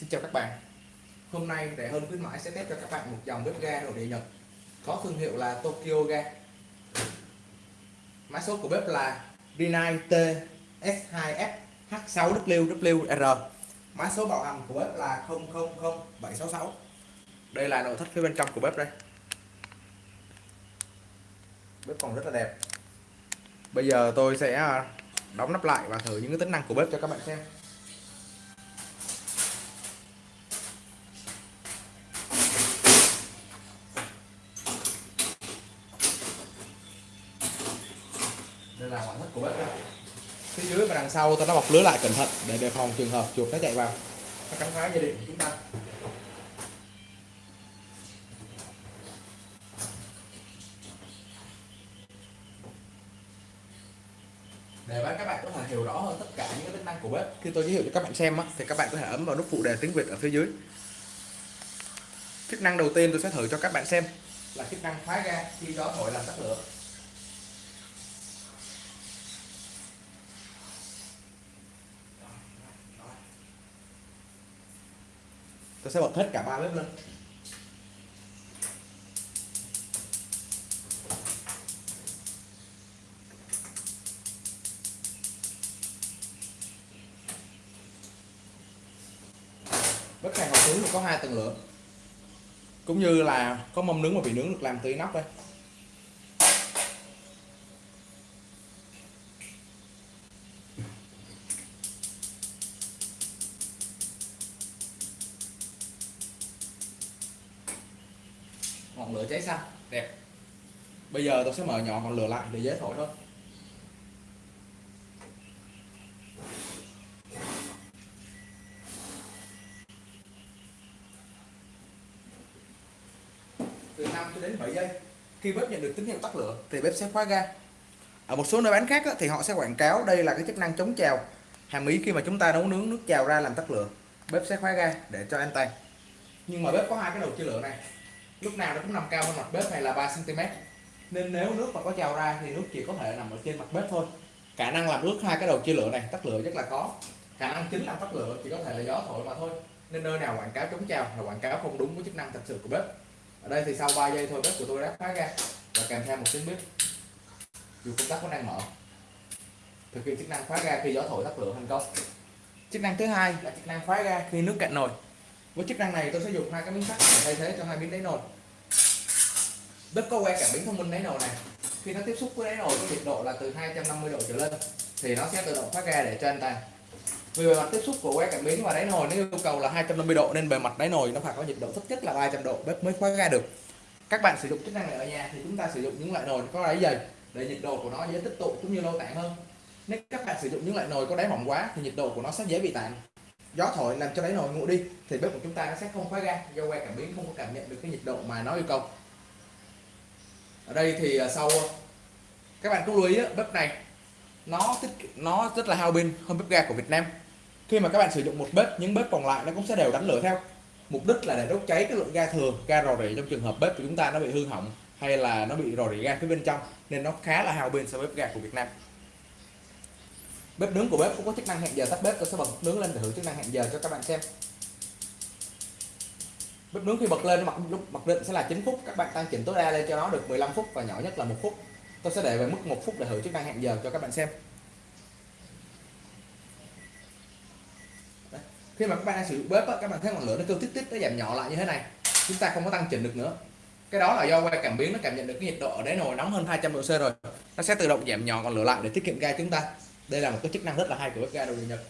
Xin chào các bạn. Hôm nay rẻ hơn khuyến mãi sẽ test cho các bạn một dòng bếp ga nội địa Nhật, có thương hiệu là Tokyo Ga. Mã số của bếp là Rinnai TS2FH6WWR Mã số bảo hành của bếp là 000766 Đây là nội thất phía bên trong của bếp đây. Bếp còn rất là đẹp. Bây giờ tôi sẽ đóng nắp lại và thử những cái tính năng của bếp cho các bạn xem đây là ngoại thất của bếp đây. phía dưới và đằng sau tôi đã bọc lưới lại cẩn thận để đề phòng trường hợp chuột nó chạy vào. Nó cắn phá dây điện của chúng ta. Để các bạn có thể hiểu rõ hơn tất cả những cái tính năng của bếp. Khi tôi giới thiệu cho các bạn xem á, thì các bạn có thể ấn vào nút phụ đề tiếng Việt ở phía dưới. Chức năng đầu tiên tôi sẽ thử cho các bạn xem là chức năng khóa ga khi gió thổi làm tắt lửa tôi sẽ bật hết cả ba bếp lên. Bếp hàng hộp nướng có hai tầng lửa. Cũng như là có mâm nướng và vị nướng được làm từ inox đây. Ngọn lửa cháy xanh. Đẹp. Bây giờ tôi sẽ mở nhỏ ngọn lửa lại để dễ thổi thôi. Từ 5 cho đến 7 giây, khi bếp nhận được tín hiệu tắt lửa thì bếp sẽ khóa ga. Ở một số nơi bán khác thì họ sẽ quảng cáo đây là cái chức năng chống trào. Hàm ý khi mà chúng ta nấu nướng nước trào ra làm tắt lửa, bếp sẽ khóa ga để cho an toàn nhưng mà bếp có hai cái đầu chia lửa này lúc nào nó cũng nằm cao hơn mặt bếp này là 3 cm nên nếu nước mà có trào ra thì nước chỉ có thể nằm ở trên mặt bếp thôi. Khả năng làm ướt hai cái đầu chia lửa này, tắt lửa rất là có. Khả năng chính làm tắt lửa chỉ có thể là gió thổi mà thôi. Nên nơi nào quảng cáo chống trào là quảng cáo không đúng với chức năng thật sự của bếp. Ở đây thì sau 3 giây thôi, bếp của tôi đã khóa ra. Và kèm theo một tiếng bếp. Dù công tắc vẫn đang mở. Thực hiện chức năng khóa ga khi gió thổi tắt lửa thành công. Chức năng thứ hai là chức năng khóa ga khi nước cạn nồi với chức năng này tôi sẽ dùng hai cái miếng sắt để thay thế cho hai miếng đáy nồi. Bếp có que cảm biến thông minh đáy nồi này. Khi nó tiếp xúc với đáy nồi có nhiệt độ là từ 250 độ trở lên, thì nó sẽ tự động thoát ra để cho anh ta. Vì bề mặt tiếp xúc của que cảm biến và đáy nồi nó yêu cầu là 250 độ, nên bề mặt đáy nồi nó phải có nhiệt độ thấp nhất là 300 độ, bếp mới khóa ra được. Các bạn sử dụng chức năng này ở nhà thì chúng ta sử dụng những loại nồi có đáy dày để nhiệt độ của nó dễ tích tụ cũng như lâu tản hơn. Nếu các bạn sử dụng những loại nồi có đáy mỏng quá thì nhiệt độ của nó sẽ dễ bị tản gió thổi làm cho đáy nồi nguội đi, thì bếp của chúng ta nó sẽ không khóa ga do que cảm biến không có cảm nhận được cái nhiệt độ mà nó yêu cầu. Ở đây thì à, sau à, các bạn cũng lưu ý bếp này nó tích, nó rất là hao pin hơn bếp ga của Việt Nam. Khi mà các bạn sử dụng một bếp, những bếp còn lại nó cũng sẽ đều đánh lửa theo. Mục đích là để đốt cháy cái lượng ga thừa, ga rò rỉ trong trường hợp bếp của chúng ta nó bị hư hỏng hay là nó bị rò rỉ ga phía bên trong, nên nó khá là hao pin so với bếp ga của Việt Nam bếp nướng của bếp cũng có chức năng hẹn giờ tắt bếp, tôi sẽ bật nướng lên để thử chức năng hẹn giờ cho các bạn xem. Bếp nướng khi bật lên mặc lúc mặc định sẽ là 9 phút, các bạn tăng chỉnh tối đa lên cho nó được 15 phút và nhỏ nhất là một phút. Tôi sẽ để về mức một phút để thử chức năng hẹn giờ cho các bạn xem. Đấy. khi mà các bạn đang sử dụng bếp các bạn thấy ngọn lửa nó kêu tít tít, nó giảm nhỏ lại như thế này, chúng ta không có tăng chỉnh được nữa. Cái đó là do quay cảm biến nó cảm nhận được cái nhiệt độ ở đáy nồi nóng hơn 200 độ C rồi. Nó sẽ tự động giảm nhỏ ngọn lửa lại để tiết kiệm ga chúng ta đây là một cái chức năng rất là hay của bếp ga đồ nhật.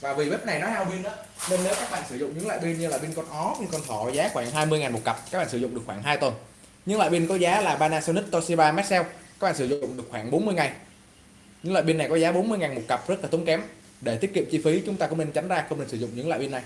Và vì bếp này nó hao pin đó, nên nếu các bạn sử dụng những loại pin như là pin con ó, pin con thỏ giá khoảng 20.000 một cặp, các bạn sử dụng được khoảng 2 tuần. Những loại pin có giá là Panasonic, Toshiba, Maxell, các bạn sử dụng được khoảng 40 ngày. Những loại pin này có giá 40.000 một cặp, rất là tốn kém. Để tiết kiệm chi phí, chúng ta cũng nên tránh ra không nên sử dụng những loại pin này.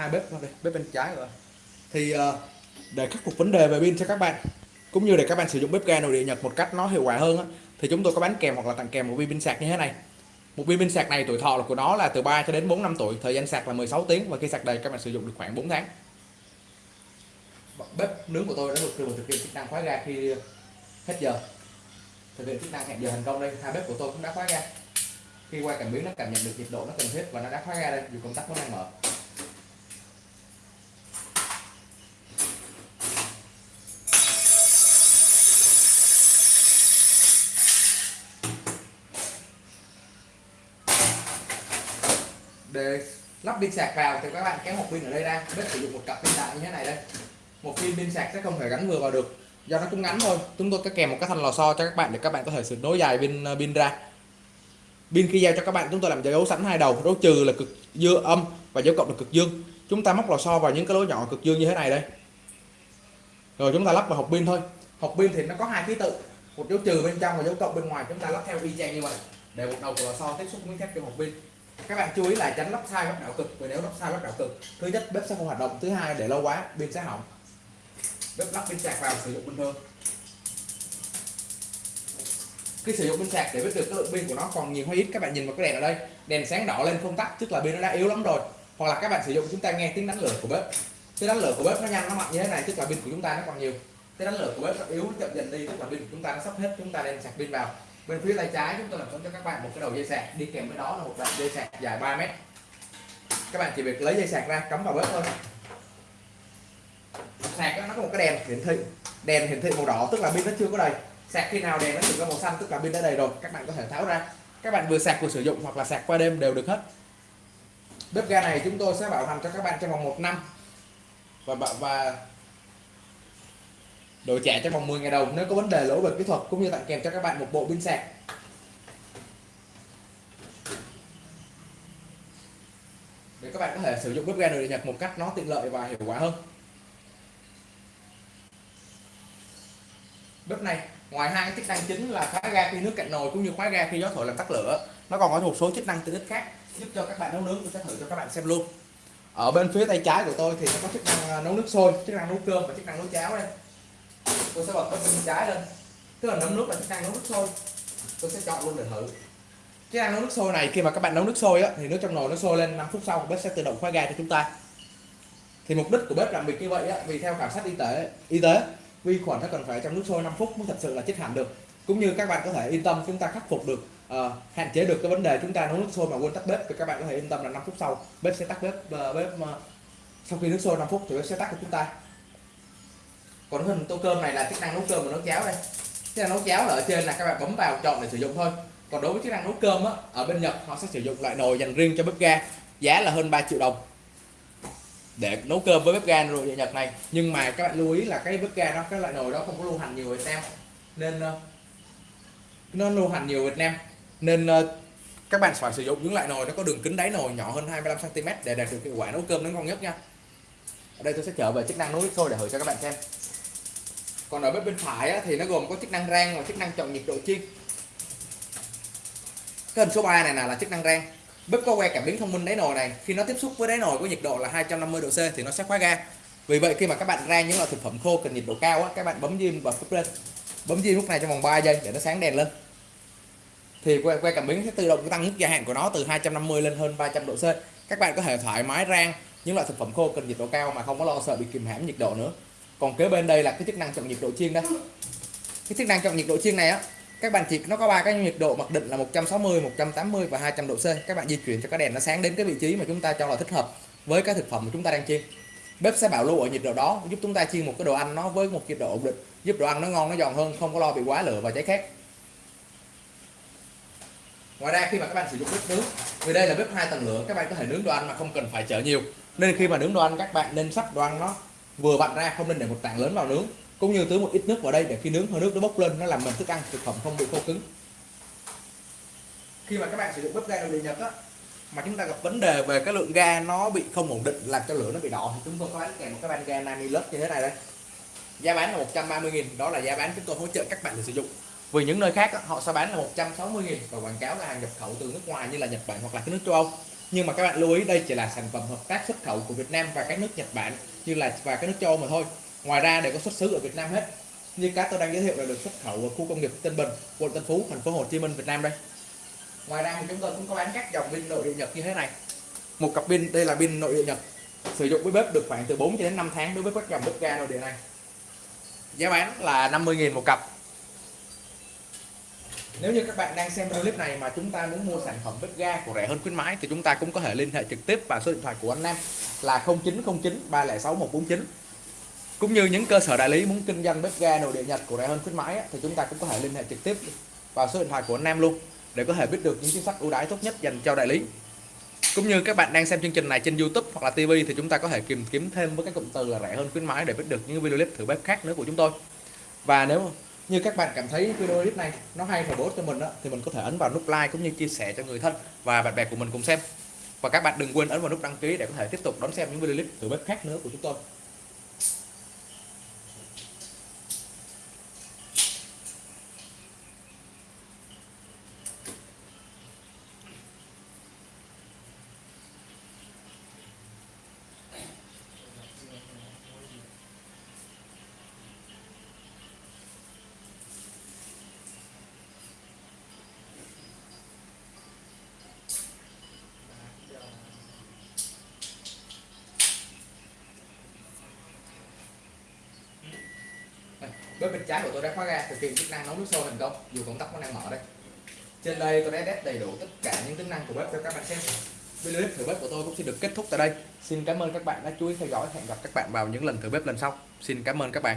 Hai bếp đây, bếp bên trái rồi. Thì uh, để khắc phục vấn đề về pin cho các bạn cũng như để các bạn sử dụng bếp ga nội địa Nhật một cách nó hiệu quả hơn á, thì chúng tôi có bán kèm hoặc là tặng kèm một viên pin sạc như thế này. Một viên pin sạc này tuổi thọ của nó là từ 3 cho đến 4 năm tuổi thời gian sạc là 16 tiếng và khi sạc đầy các bạn sử dụng được khoảng 4 tháng. Bếp nướng của tôi đã được thực hiện chức năng khóa ga khi hết giờ. Thực hiện chức năng hẹn giờ thành công đây hai bếp của tôi cũng đã khóa ga. Khi qua cảm biến nó cảm nhận được nhiệt độ nó cần thiết và nó đã khóa ga đây dù công tắc vẫn đang mở. Để lắp pin sạc vào thì các bạn kéo một pin ở đây ra. Bếp sử dụng một cặp pin đại như thế này đây. Một pin pin sạc sẽ không thể gắn vừa vào được. Do nó cũng ngắn thôi. Chúng tôi có kèm một cái thanh lò xo cho các bạn để các bạn có thể sử nối dài pin ờ, pin ra. Pin khi giao cho các bạn, chúng tôi làm dấu sẵn hai đầu. Dấu trừ là cực dương âm và dấu cộng là cực dương. Chúng ta móc lò xo vào những cái lỗ nhỏ cực dương như thế này đây. Rồi chúng ta lắp vào hộp pin thôi. Hộp pin thì nó có hai ký tự. Một dấu trừ bên trong và dấu cộng bên ngoài. Chúng ta lắp theo y chang như vậy. Để một đầu của lò xo tiếp xúc với thép trong hộp pin các bạn chú ý là tránh lắp sai lắp đảo cực vì nếu lắp sai lắp đảo cực, thứ nhất, bếp sẽ không hoạt động, thứ hai để lâu quá, pin sẽ hỏng. Bếp lắp pin sạc vào, sử dụng bình thường. Khi sử dụng pin sạc để biết được cái lượng pin của nó còn nhiều hay ít, các bạn nhìn vào cái đèn ở đây, đèn sáng đỏ lên không tắt, tức là pin nó đã yếu lắm rồi. Hoặc là các bạn sử dụng, chúng ta nghe tiếng đánh lửa của bếp. Tiếng đánh lửa của bếp nó nhanh nó mạnh như thế này, tức là pin của chúng ta nó còn nhiều. Tiếng đánh lửa của bếp nó yếu nó chậm dần đi, tức là pin của chúng ta nó sắp hết, chúng ta nên sạc pin vào bên phía tay trái chúng tôi làm sẵn cho các bạn một cái đầu dây sạc. Đi kèm với đó là một đoạn dây sạc dài 3 mét. Các bạn chỉ việc lấy dây sạc ra cắm vào bếp thôi. Sạc đó, nó có một cái đèn hiển thị. Đèn hiển thị màu đỏ tức là pin nó chưa có đầy. Sạc khi nào đèn nó chuyển ra màu xanh tức là pin đã đầy rồi. Các bạn có thể tháo ra. Các bạn vừa sạc vừa sử dụng hoặc là sạc qua đêm đều được hết. Bếp ga này chúng tôi sẽ bảo hành cho các bạn trong vòng một năm. Và và đổi trả trong vòng 10 ngày đầu, nếu có vấn đề lỗi về kỹ thuật cũng như tặng kèm cho các bạn một bộ pin sạc. Để các bạn có thể sử dụng bếp ga nội địa Nhật một cách nó tiện lợi và hiệu quả hơn. Bếp này, ngoài hai cái chức năng chính là khóa ga khi nước cạn nồi cũng như khóa ga khi gió thổi làm tắt lửa, nó còn có một số chức năng tiện ích khác giúp cho các bạn nấu nướng. Tôi sẽ thử cho các bạn xem luôn. Ở bên phía tay trái của tôi thì nó có chức năng à, nấu nước sôi, chức năng nấu cơm và chức năng nấu cháo đây tôi sẽ bật bên trái lên. Tức là nấu nước là chức năng nấu nước sôi. Tôi sẽ chọn luôn để thử. Chức năng nấu nước sôi này khi mà các bạn nấu nước sôi á, thì nước trong nồi nó sôi lên 5 phút sau bếp sẽ tự động khóa ga cho chúng ta. Thì mục đích của bếp làm việc như vậy á, vì theo khảo sát y tế y tế vi khuẩn nó cần phải trong nước sôi 5 phút mới thật sự là chết hẳn được. Cũng như các bạn có thể yên tâm chúng ta khắc phục được uh, hạn chế được cái vấn đề chúng ta nấu nước sôi mà quên tắt bếp. Thì các bạn có thể yên tâm là 5 phút sau bếp sẽ tắt bếp uh, bếp uh, sau khi nước sôi 5 phút thì bếp sẽ tắt cho chúng ta còn hình tô cơm này là chức năng nấu cơm và nấu cháo đây. Chức năng nấu cháo là ở trên là các bạn bấm vào chọn để sử dụng thôi. Còn đối với chức năng nấu cơm á, ở bên Nhật họ sẽ sử dụng loại nồi dành riêng cho bếp ga, giá là hơn 3 triệu đồng. Để nấu cơm với bếp ga rồi Nhật này. Nhưng mà các bạn lưu ý là cái bếp ga đó, cái loại nồi đó không có lưu hành nhiều Việt Nam. Nên ờ, nó lưu hành nhiều Việt Nam. Nên ờ, các bạn phải sử dụng những loại nồi nó có đường kính đáy nồi nhỏ hơn 25 cm để đạt được hiệu quả nấu cơm nó ngon nhất nha. Ở đây tôi sẽ trở về chức năng nấu nước sôi để thử cho các bạn xem còn ở bếp bên phải á, thì nó gồm có chức năng rang và chức năng chọn nhiệt độ chiên cái hình số 3 này là chức năng rang bếp có que cảm biến thông minh đáy nồi này. Khi nó tiếp xúc với đáy nồi có nhiệt độ là 250 độ C thì nó sẽ khóa ga. Vì vậy khi mà các bạn rang những loại thực phẩm khô cần nhiệt độ cao á, các bạn bấm diêm và bếp lên. Bấm diêm lúc này trong vòng 3 giây để nó sáng đèn lên. Thì que, que cảm biến sẽ tự động tăng mức gia hạn của nó từ 250 lên hơn 300 độ C. Các bạn có thể thoải mái rang những loại thực phẩm khô cần nhiệt độ cao mà không có lo sợ bị kìm hãm nhiệt độ nữa còn kế bên đây là cái chức năng chọn nhiệt độ chiên đây cái chức năng chọn nhiệt độ chiên này á, các bạn chỉ, nó có ba cái nhiệt độ mặc định là 160 180 và 200 độ C. Các bạn di chuyển cho cái đèn nó sáng đến cái vị trí mà chúng ta cho là thích hợp với cái thực phẩm mà chúng ta đang chiên. Bếp sẽ bảo lưu ở nhiệt độ đó, giúp chúng ta chiên một cái đồ ăn nó với một nhiệt độ ổn định, giúp đồ ăn nó ngon, nó giòn hơn, không có lo bị quá lửa và cháy khét. Ngoài ra khi mà các bạn sử dụng bếp nướng, vì đây là bếp hai tầng lửa, các bạn có thể nướng đồ ăn mà không cần phải chở nhiều. Nên khi mà nướng đồ ăn, các bạn nên sắp đồ ăn nó vừa vặn ra, không nên để một tảng lớn vào nướng, cũng như tưới một ít nước vào đây để khi nướng, hơi nước nó bốc lên, nó làm mềm thức ăn, thực phẩm không bị khô cứng. Khi mà các bạn sử dụng bếp ga nội địa nhật á, mà chúng ta gặp vấn đề về cái lượng ga nó bị không ổn định, làm cho lửa nó bị đỏ, thì chúng tôi có bán kèm một cái van ga Namilus như thế này đây. Giá bán là 130.000 đó là giá bán chúng tôi hỗ trợ các bạn để sử dụng. Vì những nơi khác họ sẽ bán là 160.000 và quảng cáo là hàng nhập khẩu từ nước ngoài như là Nhật Bản hoặc là cái nước châu Âu. Nhưng mà các bạn lưu ý, đây chỉ là sản phẩm hợp tác xuất khẩu của Việt Nam và các nước Nhật Bản như là và các nước châu Âu mà thôi. Ngoài ra đều có xuất xứ ở Việt Nam hết. Như cá tôi đang giới thiệu là được xuất khẩu ở khu công nghiệp Tân Bình, quận Tân Phú, thành phố Hồ Chí Minh, Việt Nam đây. Ngoài ra thì chúng tôi cũng có bán các dòng pin nội địa nhật như thế này. Một cặp pin, đây là pin nội địa nhật. Sử dụng với bếp được khoảng từ 4 cho đến 5 tháng đối với các dòng bếp ga nội địa này. Giá bán là 50.000 một cặp nếu như các bạn đang xem video clip này mà chúng ta muốn mua sản phẩm bếp ga của rẻ hơn khuyến mãi thì chúng ta cũng có thể liên hệ trực tiếp vào số điện thoại của anh Nam là 0909 306 149 cũng như những cơ sở đại lý muốn kinh doanh bếp ga nội địa Nhật của rẻ hơn khuyến mãi thì chúng ta cũng có thể liên hệ trực tiếp vào số điện thoại của anh Nam luôn để có thể biết được những chính sách ưu đãi tốt nhất dành cho đại lý. Cũng như các bạn đang xem chương trình này trên YouTube hoặc là TV thì chúng ta có thể tìm kiếm thêm với các cụm từ là rẻ hơn khuyến mãi để biết được những video clip thử bếp khác nữa của chúng tôi. Và nếu như các bạn cảm thấy video clip này nó hay và bổ ích cho mình đó, thì mình có thể ấn vào nút like cũng như chia sẻ cho người thân và bạn bè của mình cùng xem. Và các bạn đừng quên ấn vào nút đăng ký để có thể tiếp tục đón xem những video clip từ bếp khác nữa của chúng tôi. Bếp bên trái của tôi đã khóa ga thực hiện chức năng nấu nước sôi thành công, dù công tắc vẫn đang mở đây. Trên đây tôi đã test đầy đủ tất cả những tính năng của bếp cho các bạn xem. Video clip thử bếp của tôi cũng xin được kết thúc tại đây. Xin cảm ơn các bạn đã chú ý theo dõi. Hẹn gặp các bạn vào những lần thử bếp lần sau. Xin cảm ơn các bạn.